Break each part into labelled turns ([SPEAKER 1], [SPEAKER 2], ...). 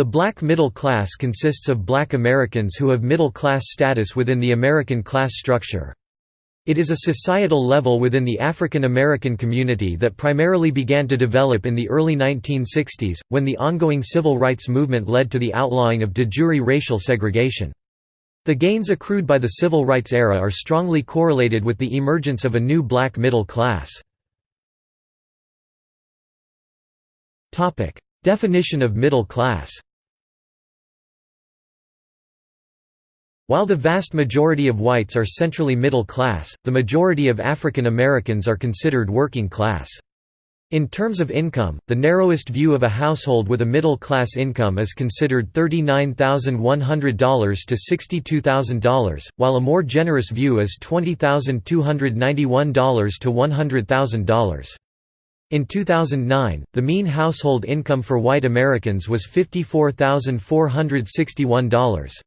[SPEAKER 1] The black middle class consists of black Americans who have middle class status within the American class structure. It is a societal level within the African American community that primarily began to develop in the early 1960s, when the ongoing civil rights movement led to the outlawing of de jure racial segregation. The gains accrued by the civil rights era are strongly correlated with the emergence of a new black middle class. Definition of middle class While the vast majority of whites are centrally middle class, the majority of African Americans are considered working class. In terms of income, the narrowest view of a household with a middle-class income is considered $39,100 to $62,000, while a more generous view is $20,291 to $100,000. In 2009, the mean household income for white Americans was $54,461.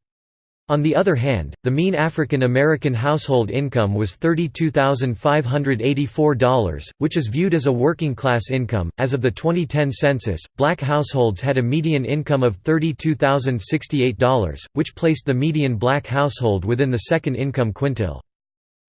[SPEAKER 1] On the other hand, the mean African American household income was $32,584, which is viewed as a working class income. As of the 2010 census, black households had a median income of $32,068, which placed the median black household within the second income quintile.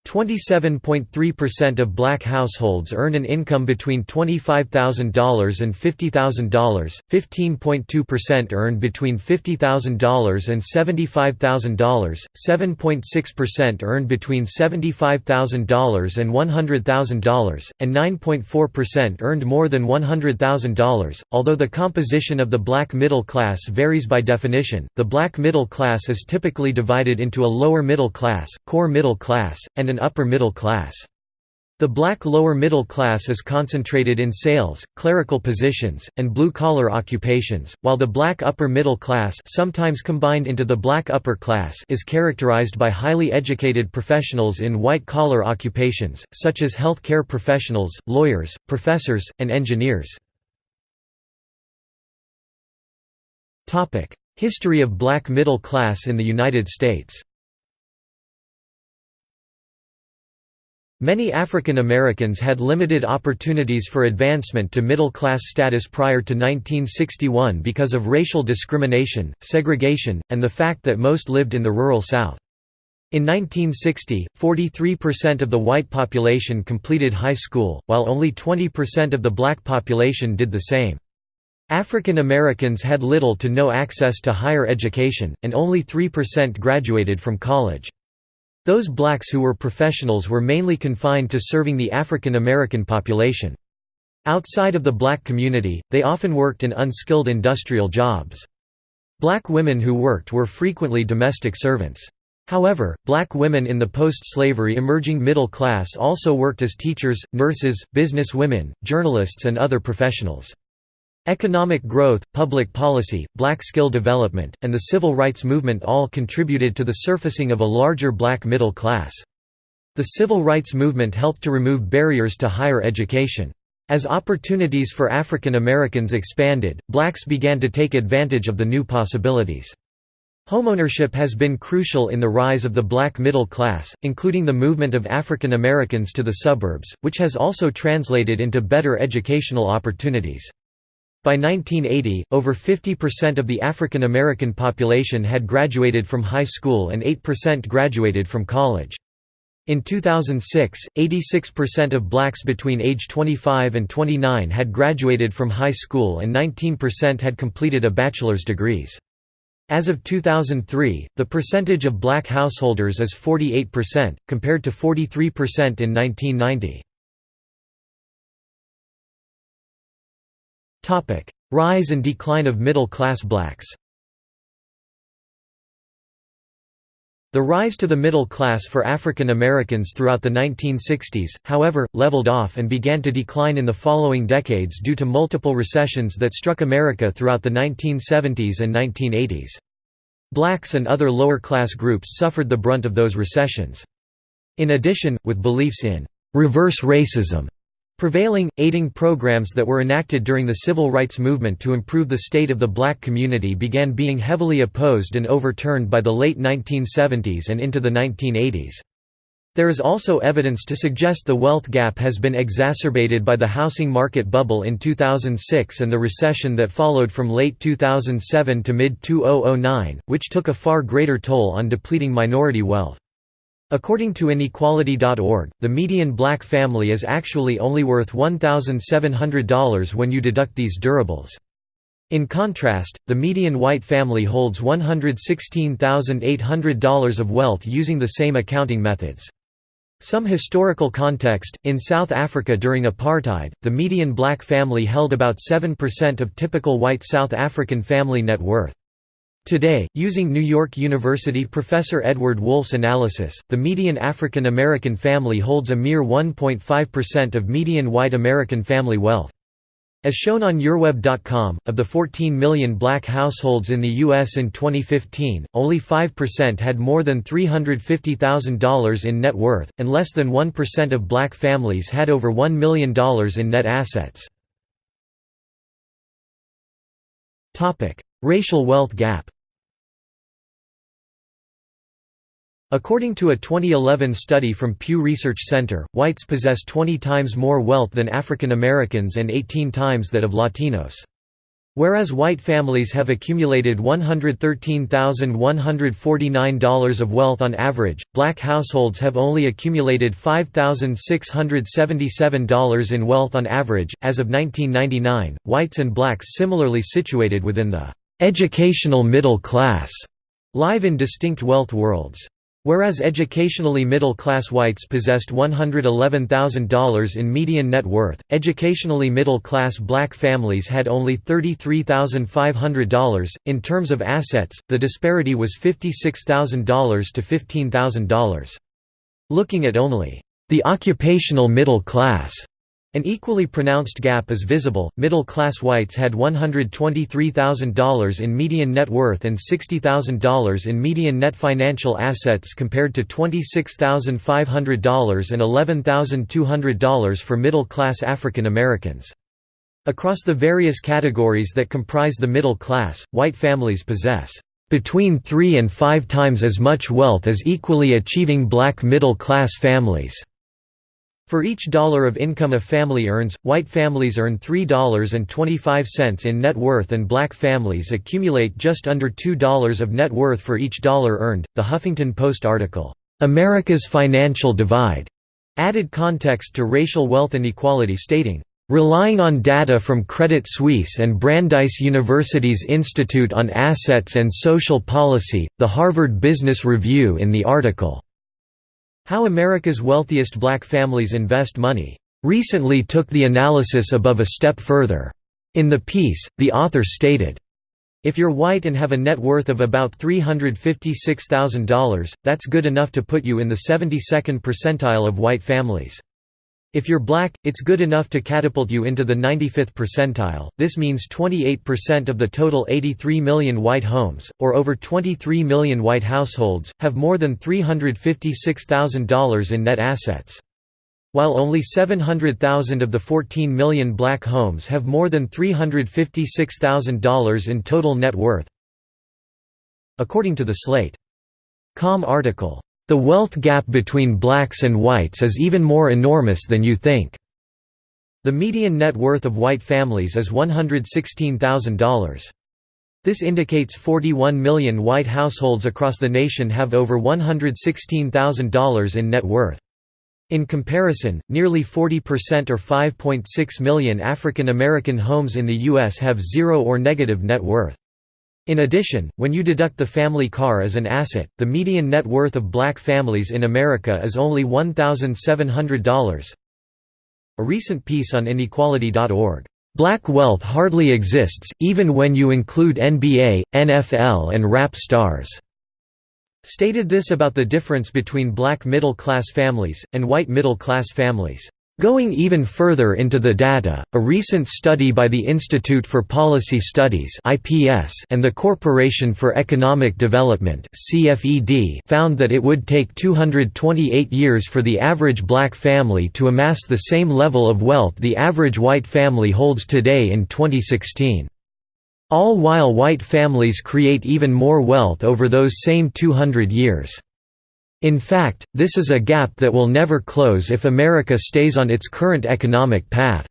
[SPEAKER 1] 27.3% of black households earn an income between $25,000 and $50,000, 15.2% earn between $50,000 and $75,000, 7.6% earn between $75,000 and $100,000, and 9.4% earned more than $100,000. Although the composition of the black middle class varies by definition, the black middle class is typically divided into a lower middle class, core middle class, and an upper middle class. The black lower middle class is concentrated in sales, clerical positions, and blue-collar occupations, while the black upper middle class sometimes combined into the black upper class is characterized by highly educated professionals in white-collar occupations, such as health care professionals, lawyers, professors, and engineers. History of black middle class in the United States Many African Americans had limited opportunities for advancement to middle-class status prior to 1961 because of racial discrimination, segregation, and the fact that most lived in the rural South. In 1960, 43% of the white population completed high school, while only 20% of the black population did the same. African Americans had little to no access to higher education, and only 3% graduated from college. Those blacks who were professionals were mainly confined to serving the African American population. Outside of the black community, they often worked in unskilled industrial jobs. Black women who worked were frequently domestic servants. However, black women in the post-slavery emerging middle class also worked as teachers, nurses, business women, journalists and other professionals. Economic growth, public policy, black skill development, and the civil rights movement all contributed to the surfacing of a larger black middle class. The civil rights movement helped to remove barriers to higher education. As opportunities for African Americans expanded, blacks began to take advantage of the new possibilities. Homeownership has been crucial in the rise of the black middle class, including the movement of African Americans to the suburbs, which has also translated into better educational opportunities. By 1980, over 50% of the African American population had graduated from high school and 8% graduated from college. In 2006, 86% of blacks between age 25 and 29 had graduated from high school and 19% had completed a bachelor's degrees. As of 2003, the percentage of black householders is 48%, compared to 43% in 1990. Rise and decline of middle-class blacks The rise to the middle class for African Americans throughout the 1960s, however, leveled off and began to decline in the following decades due to multiple recessions that struck America throughout the 1970s and 1980s. Blacks and other lower-class groups suffered the brunt of those recessions. In addition, with beliefs in «reverse racism» Prevailing, aiding programs that were enacted during the civil rights movement to improve the state of the black community began being heavily opposed and overturned by the late 1970s and into the 1980s. There is also evidence to suggest the wealth gap has been exacerbated by the housing market bubble in 2006 and the recession that followed from late 2007 to mid-2009, which took a far greater toll on depleting minority wealth. According to inequality.org, the median black family is actually only worth $1,700 when you deduct these durables. In contrast, the median white family holds $116,800 of wealth using the same accounting methods. Some historical context, in South Africa during apartheid, the median black family held about 7% of typical white South African family net worth. Today, using New York University professor Edward Wolff's analysis, the median African American family holds a mere 1.5% of median white American family wealth. As shown on YourWeb.com, of the 14 million black households in the U.S. in 2015, only 5% had more than $350,000 in net worth, and less than 1% of black families had over $1 million in net assets. Racial wealth gap According to a 2011 study from Pew Research Center, whites possess 20 times more wealth than African Americans and 18 times that of Latinos. Whereas white families have accumulated $113,149 of wealth on average, black households have only accumulated $5,677 in wealth on average. As of 1999, whites and blacks similarly situated within the educational middle class live in distinct wealth worlds. Whereas educationally middle-class whites possessed $111,000 in median net worth, educationally middle-class black families had only $33,500. In terms of assets, the disparity was $56,000 to $15,000. Looking at only the occupational middle class an equally pronounced gap is visible. Middle class whites had $123,000 in median net worth and $60,000 in median net financial assets compared to $26,500 and $11,200 for middle class African Americans. Across the various categories that comprise the middle class, white families possess between three and five times as much wealth as equally achieving black middle class families. For each dollar of income a family earns, white families earn $3.25 in net worth and black families accumulate just under $2 of net worth for each dollar earned. The Huffington Post article, America's Financial Divide, added context to racial wealth inequality stating, Relying on data from Credit Suisse and Brandeis University's Institute on Assets and Social Policy, the Harvard Business Review in the article how America's wealthiest black families invest money recently took the analysis above a step further. In the piece, the author stated, if you're white and have a net worth of about $356,000, that's good enough to put you in the 72nd percentile of white families. If you're black, it's good enough to catapult you into the 95th percentile. This means 28% of the total 83 million white homes, or over 23 million white households, have more than $356,000 in net assets. While only 700,000 of the 14 million black homes have more than $356,000 in total net worth. According to the Slate.com article, the wealth gap between blacks and whites is even more enormous than you think. The median net worth of white families is $116,000. This indicates 41 million white households across the nation have over $116,000 in net worth. In comparison, nearly 40% or 5.6 million African American homes in the U.S. have zero or negative net worth. In addition, when you deduct the family car as an asset, the median net worth of black families in America is only $1,700. A recent piece on inequality.org, "'Black wealth hardly exists, even when you include NBA, NFL and rap stars' stated this about the difference between black middle-class families, and white middle-class families. Going even further into the data, a recent study by the Institute for Policy Studies and the Corporation for Economic Development found that it would take 228 years for the average black family to amass the same level of wealth the average white family holds today in 2016. All while white families create even more wealth over those same 200 years. In fact, this is a gap that will never close if America stays on its current economic path.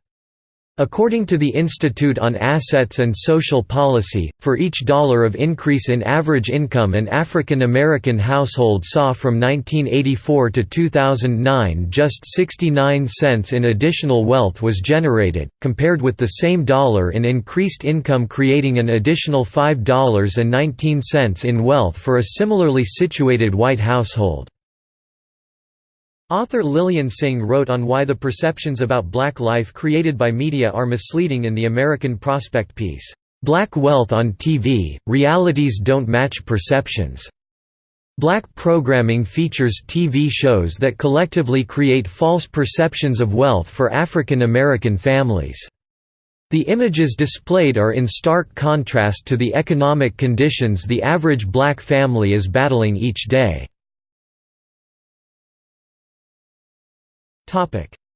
[SPEAKER 1] According to the Institute on Assets and Social Policy, for each dollar of increase in average income an African American household saw from 1984 to 2009 just 69 cents in additional wealth was generated, compared with the same dollar in increased income creating an additional $5.19 in wealth for a similarly situated white household. Author Lillian Singh wrote on why the perceptions about black life created by media are misleading in the American Prospect piece, "'Black Wealth on TV, Realities Don't Match Perceptions". Black programming features TV shows that collectively create false perceptions of wealth for African American families. The images displayed are in stark contrast to the economic conditions the average black family is battling each day.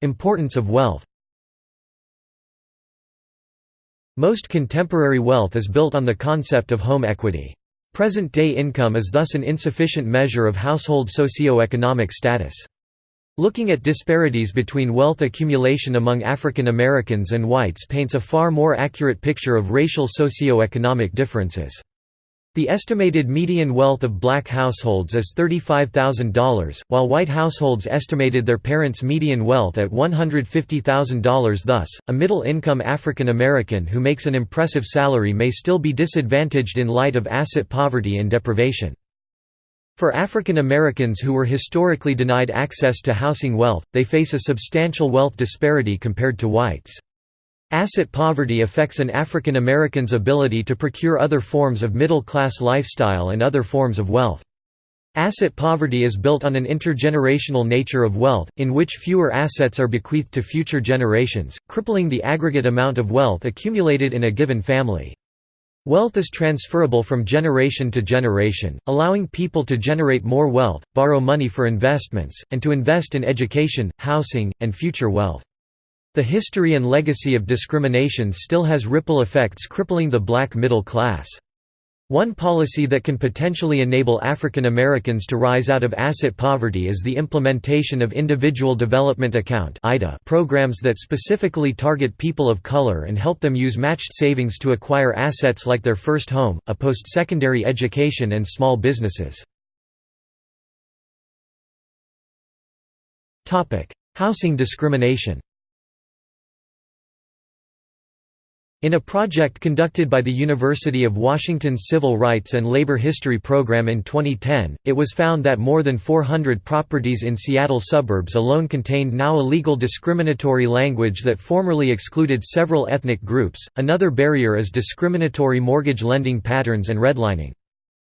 [SPEAKER 1] Importance of wealth Most contemporary wealth is built on the concept of home equity. Present-day income is thus an insufficient measure of household socio-economic status. Looking at disparities between wealth accumulation among African Americans and whites paints a far more accurate picture of racial socio-economic differences. The estimated median wealth of black households is $35,000, while white households estimated their parents' median wealth at $150,000 thus, a middle-income African American who makes an impressive salary may still be disadvantaged in light of asset poverty and deprivation. For African Americans who were historically denied access to housing wealth, they face a substantial wealth disparity compared to whites. Asset poverty affects an African American's ability to procure other forms of middle-class lifestyle and other forms of wealth. Asset poverty is built on an intergenerational nature of wealth, in which fewer assets are bequeathed to future generations, crippling the aggregate amount of wealth accumulated in a given family. Wealth is transferable from generation to generation, allowing people to generate more wealth, borrow money for investments, and to invest in education, housing, and future wealth. The history and legacy of discrimination still has ripple effects crippling the black middle class. One policy that can potentially enable African Americans to rise out of asset poverty is the implementation of Individual Development Account programs that specifically target people of color and help them use matched savings to acquire assets like their first home, a post-secondary education and small businesses. Housing discrimination In a project conducted by the University of Washington's Civil Rights and Labor History program in 2010, it was found that more than 400 properties in Seattle suburbs alone contained now illegal discriminatory language that formerly excluded several ethnic groups. Another barrier is discriminatory mortgage lending patterns and redlining.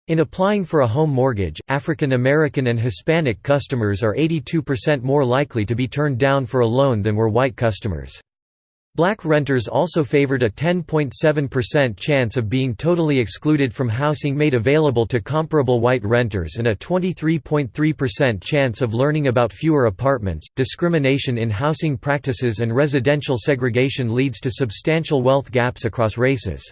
[SPEAKER 1] In applying for a home mortgage, African American and Hispanic customers are 82% more likely to be turned down for a loan than were white customers. Black renters also favored a 10.7% chance of being totally excluded from housing made available to comparable white renters and a 23.3% chance of learning about fewer apartments. Discrimination in housing practices and residential segregation leads to substantial wealth gaps across races.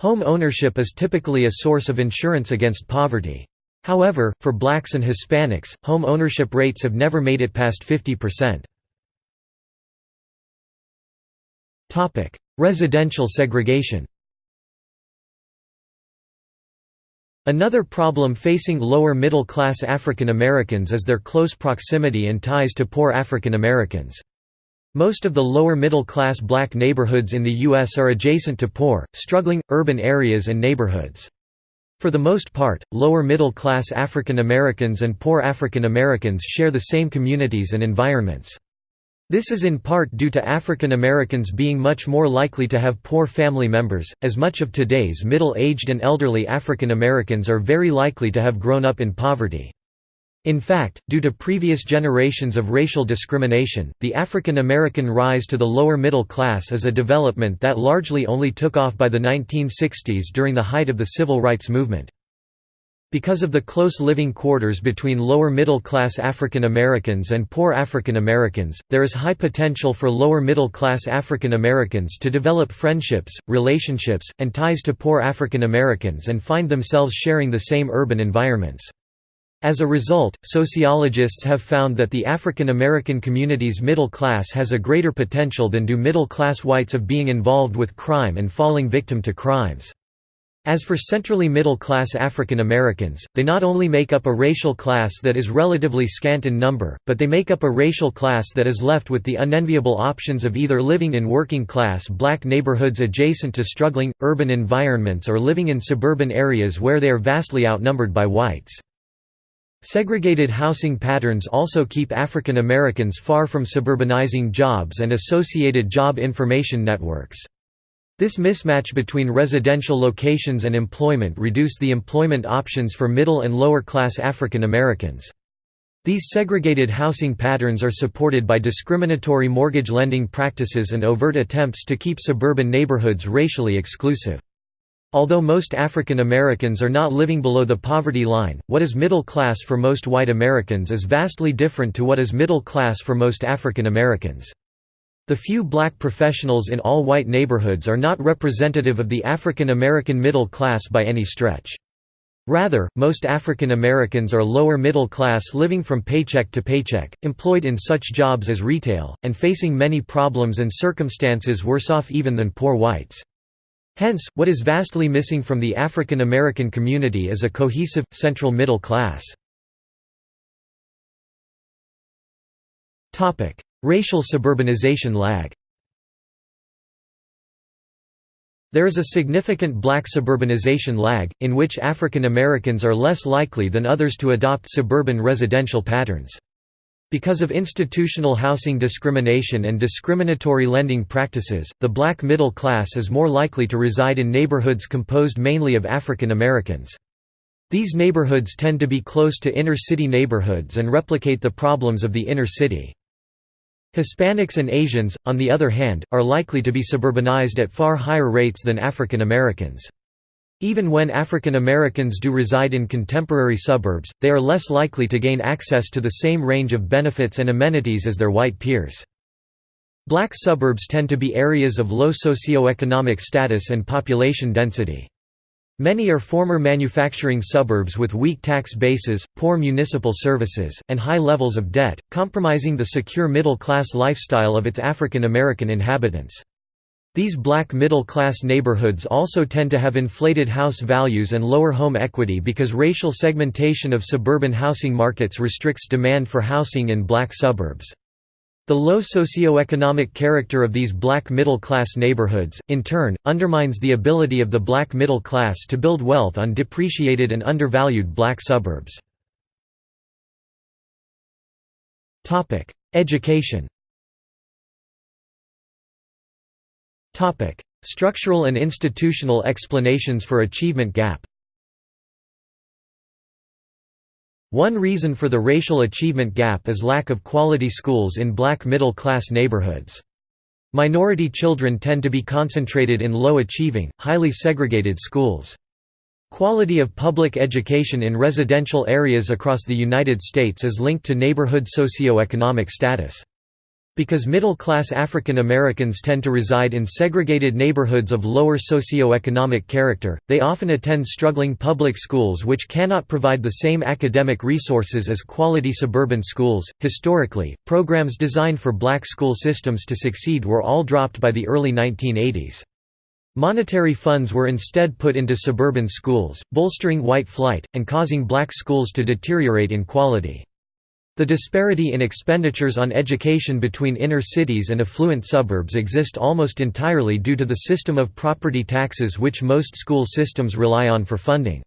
[SPEAKER 1] Home ownership is typically a source of insurance against poverty. However, for blacks and Hispanics, home ownership rates have never made it past 50%. Topic: Residential segregation. Another problem facing lower middle class African Americans is their close proximity and ties to poor African Americans. Most of the lower middle class black neighborhoods in the U.S. are adjacent to poor, struggling, urban areas and neighborhoods. For the most part, lower middle class African Americans and poor African Americans share the same communities and environments. This is in part due to African Americans being much more likely to have poor family members, as much of today's middle-aged and elderly African Americans are very likely to have grown up in poverty. In fact, due to previous generations of racial discrimination, the African American rise to the lower middle class is a development that largely only took off by the 1960s during the height of the civil rights movement. Because of the close living quarters between lower middle class African Americans and poor African Americans, there is high potential for lower middle class African Americans to develop friendships, relationships, and ties to poor African Americans and find themselves sharing the same urban environments. As a result, sociologists have found that the African American community's middle class has a greater potential than do middle-class whites of being involved with crime and falling victim to crimes. As for centrally middle-class African Americans, they not only make up a racial class that is relatively scant in number, but they make up a racial class that is left with the unenviable options of either living in working-class black neighborhoods adjacent to struggling, urban environments or living in suburban areas where they are vastly outnumbered by whites. Segregated housing patterns also keep African Americans far from suburbanizing jobs and associated job information networks. This mismatch between residential locations and employment reduced the employment options for middle and lower class African Americans. These segregated housing patterns are supported by discriminatory mortgage lending practices and overt attempts to keep suburban neighborhoods racially exclusive. Although most African Americans are not living below the poverty line, what is middle class for most white Americans is vastly different to what is middle class for most African Americans. The few black professionals in all white neighborhoods are not representative of the African American middle class by any stretch. Rather, most African Americans are lower middle class living from paycheck to paycheck, employed in such jobs as retail, and facing many problems and circumstances worse off even than poor whites. Hence, what is vastly missing from the African American community is a cohesive, central middle class. Racial suburbanization lag There is a significant black suburbanization lag, in which African Americans are less likely than others to adopt suburban residential patterns. Because of institutional housing discrimination and discriminatory lending practices, the black middle class is more likely to reside in neighborhoods composed mainly of African Americans. These neighborhoods tend to be close to inner-city neighborhoods and replicate the problems of the inner city. Hispanics and Asians, on the other hand, are likely to be suburbanized at far higher rates than African Americans. Even when African Americans do reside in contemporary suburbs, they are less likely to gain access to the same range of benefits and amenities as their white peers. Black suburbs tend to be areas of low socioeconomic status and population density. Many are former manufacturing suburbs with weak tax bases, poor municipal services, and high levels of debt, compromising the secure middle-class lifestyle of its African American inhabitants. These black middle-class neighborhoods also tend to have inflated house values and lower home equity because racial segmentation of suburban housing markets restricts demand for housing in black suburbs. The low socioeconomic character of these black middle-class neighborhoods, in turn, undermines the ability of the black middle class to build wealth on depreciated and undervalued black suburbs. Education Structural and institutional explanations for achievement gap. One reason for the racial achievement gap is lack of quality schools in black middle-class neighborhoods. Minority children tend to be concentrated in low-achieving, highly segregated schools. Quality of public education in residential areas across the United States is linked to neighborhood socioeconomic status. Because middle-class African Americans tend to reside in segregated neighborhoods of lower socioeconomic character, they often attend struggling public schools which cannot provide the same academic resources as quality suburban schools. Historically, programs designed for black school systems to succeed were all dropped by the early 1980s. Monetary funds were instead put into suburban schools, bolstering white flight, and causing black schools to deteriorate in quality. The disparity in expenditures on education between inner cities and affluent suburbs exist almost entirely due to the system of property taxes which most school systems rely on for funding.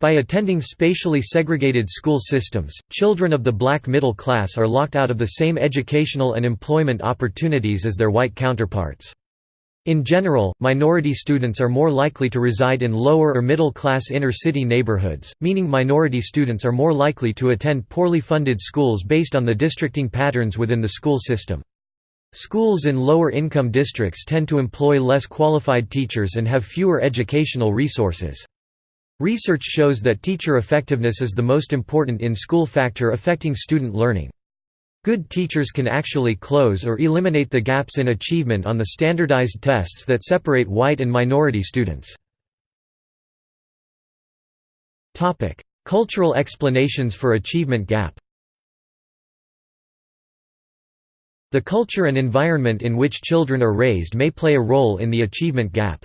[SPEAKER 1] By attending spatially segregated school systems, children of the black middle class are locked out of the same educational and employment opportunities as their white counterparts. In general, minority students are more likely to reside in lower or middle-class inner-city neighborhoods, meaning minority students are more likely to attend poorly funded schools based on the districting patterns within the school system. Schools in lower-income districts tend to employ less qualified teachers and have fewer educational resources. Research shows that teacher effectiveness is the most important in-school factor affecting student learning. Good teachers can actually close or eliminate the gaps in achievement on the standardized tests that separate white and minority students. Cultural explanations for achievement gap The culture and environment in which children are raised may play a role in the achievement gap.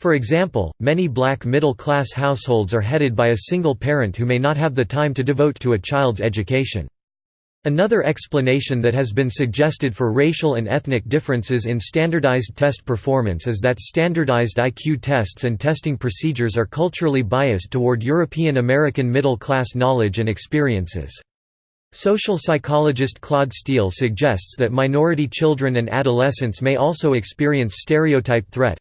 [SPEAKER 1] For example, many black middle-class households are headed by a single parent who may not have the time to devote to a child's education. Another explanation that has been suggested for racial and ethnic differences in standardized test performance is that standardized IQ tests and testing procedures are culturally biased toward European American middle-class knowledge and experiences. Social psychologist Claude Steele suggests that minority children and adolescents may also experience stereotype threat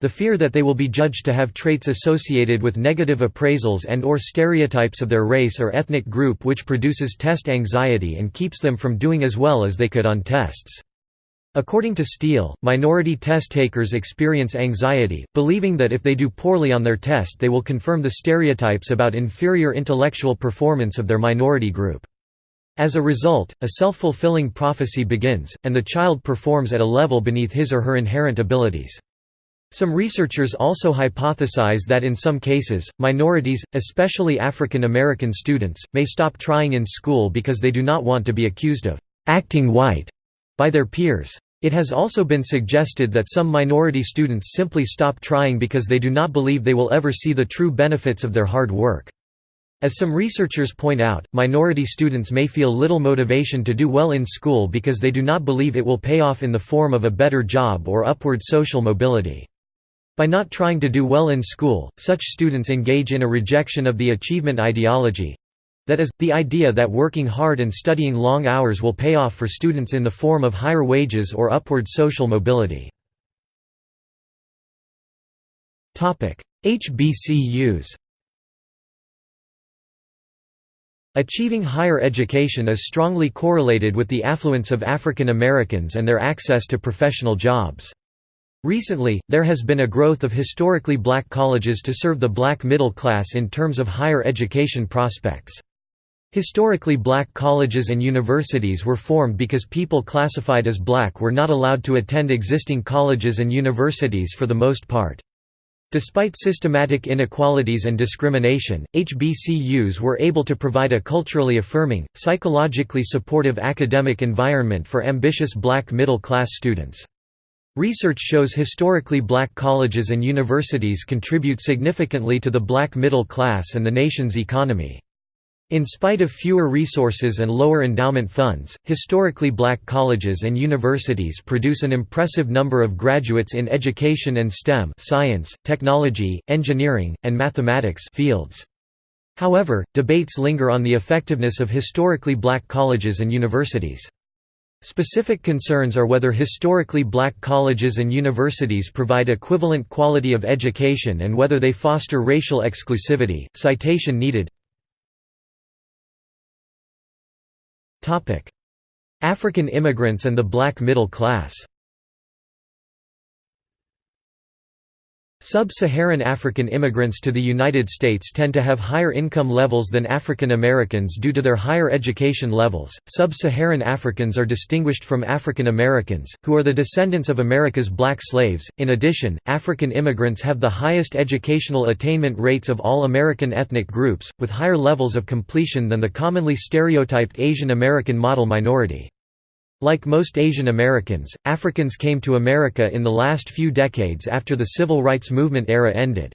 [SPEAKER 1] the fear that they will be judged to have traits associated with negative appraisals and or stereotypes of their race or ethnic group which produces test anxiety and keeps them from doing as well as they could on tests. According to Steele, minority test takers experience anxiety, believing that if they do poorly on their test they will confirm the stereotypes about inferior intellectual performance of their minority group. As a result, a self-fulfilling prophecy begins, and the child performs at a level beneath his or her inherent abilities. Some researchers also hypothesize that in some cases, minorities, especially African American students, may stop trying in school because they do not want to be accused of «acting white» by their peers. It has also been suggested that some minority students simply stop trying because they do not believe they will ever see the true benefits of their hard work. As some researchers point out, minority students may feel little motivation to do well in school because they do not believe it will pay off in the form of a better job or upward social mobility. By not trying to do well in school, such students engage in a rejection of the achievement ideology—that is, the idea that working hard and studying long hours will pay off for students in the form of higher wages or upward social mobility. HBCUs Achieving higher education is strongly correlated with the affluence of African Americans and their access to professional jobs. Recently, there has been a growth of historically black colleges to serve the black middle class in terms of higher education prospects. Historically black colleges and universities were formed because people classified as black were not allowed to attend existing colleges and universities for the most part. Despite systematic inequalities and discrimination, HBCUs were able to provide a culturally affirming, psychologically supportive academic environment for ambitious black middle-class students. Research shows historically black colleges and universities contribute significantly to the black middle class and the nation's economy. In spite of fewer resources and lower endowment funds, historically black colleges and universities produce an impressive number of graduates in education and STEM science, technology, engineering, and mathematics fields. However, debates linger on the effectiveness of historically black colleges and universities. Specific concerns are whether historically black colleges and universities provide equivalent quality of education and whether they foster racial exclusivity. Citation needed Topic: African immigrants and the black middle class Sub-Saharan African immigrants to the United States tend to have higher income levels than African Americans due to their higher education levels. Sub-Saharan Africans are distinguished from African Americans, who are the descendants of America's black slaves. In addition, African immigrants have the highest educational attainment rates of all American ethnic groups, with higher levels of completion than the commonly stereotyped Asian American model minority. Like most Asian Americans, Africans came to America in the last few decades after the civil rights movement era ended.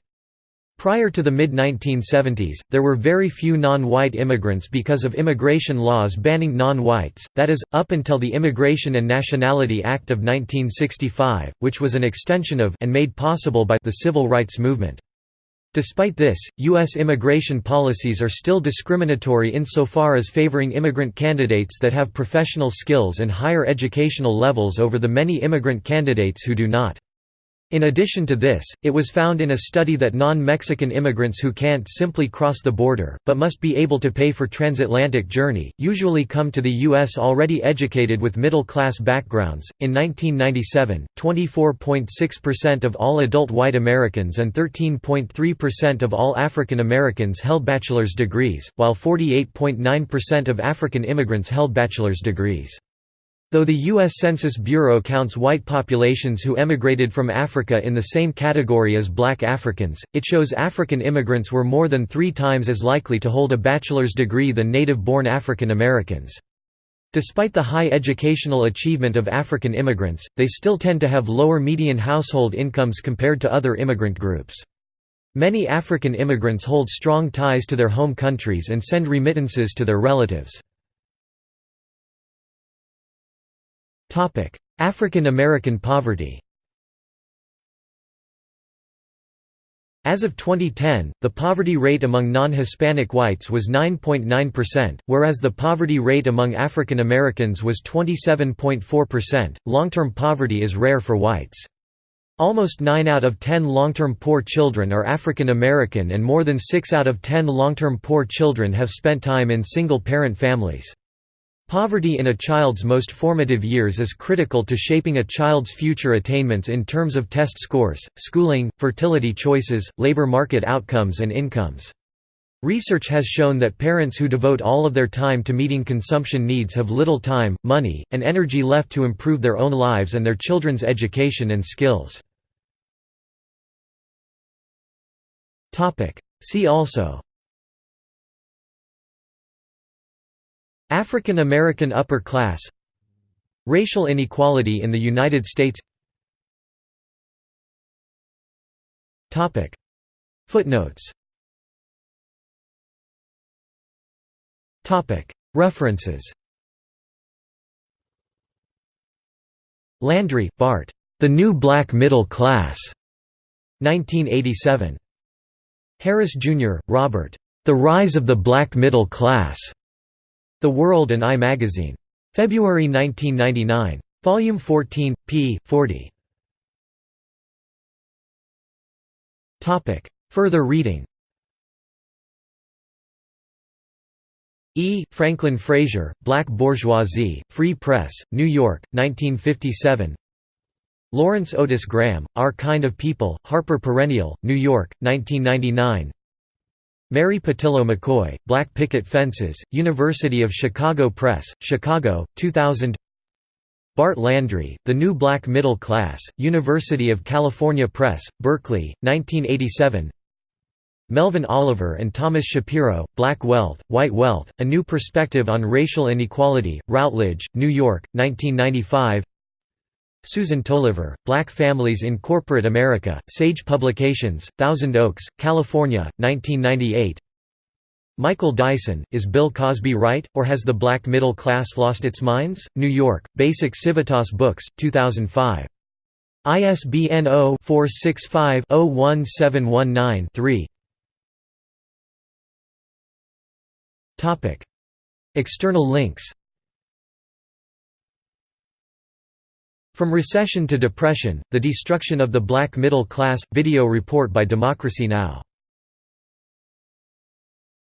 [SPEAKER 1] Prior to the mid-1970s, there were very few non-white immigrants because of immigration laws banning non-whites, that is, up until the Immigration and Nationality Act of 1965, which was an extension of and made possible by the civil rights movement. Despite this, U.S. immigration policies are still discriminatory insofar as favoring immigrant candidates that have professional skills and higher educational levels over the many immigrant candidates who do not. In addition to this, it was found in a study that non-Mexican immigrants who can't simply cross the border, but must be able to pay for transatlantic journey, usually come to the U.S. already educated with middle-class backgrounds. In 1997, 24.6% of all adult white Americans and 13.3% of all African Americans held bachelor's degrees, while 48.9% of African immigrants held bachelor's degrees. Though the U.S. Census Bureau counts white populations who emigrated from Africa in the same category as black Africans, it shows African immigrants were more than three times as likely to hold a bachelor's degree than native-born African Americans. Despite the high educational achievement of African immigrants, they still tend to have lower median household incomes compared to other immigrant groups. Many African immigrants hold strong ties to their home countries and send remittances to their relatives. African American poverty As of 2010, the poverty rate among non-Hispanic whites was 9.9%, whereas the poverty rate among African Americans was 27.4%. Long-term poverty is rare for whites. Almost 9 out of 10 long-term poor children are African American and more than 6 out of 10 long-term poor children have spent time in single-parent families. Poverty in a child's most formative years is critical to shaping a child's future attainments in terms of test scores, schooling, fertility choices, labor market outcomes and incomes. Research has shown that parents who devote all of their time to meeting consumption needs have little time, money, and energy left to improve their own lives and their children's education and skills. See also African American upper class Racial inequality in the United States Footnotes References Landry, Bart. The New Black Middle Class. 1987. Harris, Jr., Robert. The Rise of the Black Middle Class. The World and I Magazine. February 1999. Volume 14, p. 40. Further reading E. Franklin Frazier, Black Bourgeoisie, Free Press, New York, 1957 Lawrence Otis Graham, Our Kind of People, Harper Perennial, New York, 1999 Mary Pattillo McCoy, Black Picket Fences, University of Chicago Press, Chicago, 2000 Bart Landry, The New Black Middle Class, University of California Press, Berkeley, 1987 Melvin Oliver and Thomas Shapiro, Black Wealth, White Wealth, A New Perspective on Racial Inequality, Routledge, New York, 1995 Susan Toliver, Black Families in Corporate America, Sage Publications, Thousand Oaks, California, 1998 Michael Dyson, Is Bill Cosby Right, or Has the Black Middle Class Lost Its Minds? New York, Basic Civitas Books, 2005. ISBN 0-465-01719-3 External links From Recession to Depression, The Destruction of the Black Middle Class – Video report by Democracy Now!